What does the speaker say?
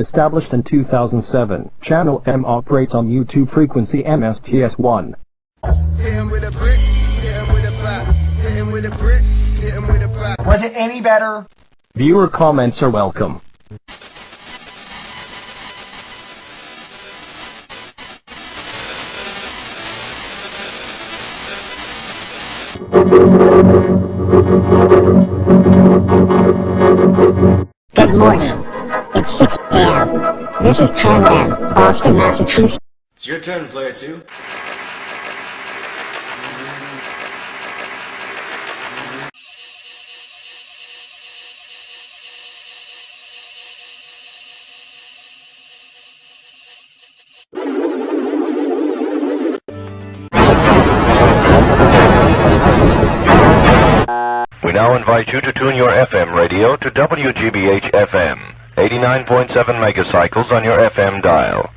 Established in 2007, Channel M operates on YouTube frequency MSTS1. Hit him with a brick, hit him with a bat. Hit him with a brick, hit him with a bat. Was it any better? Viewer comments are welcome. Good morning. It's 6 a.m. This is Channel M, Boston, Massachusetts. It's your turn, player two. We now invite you to tune your FM radio to WGBH FM, 89.7 megacycles on your FM dial.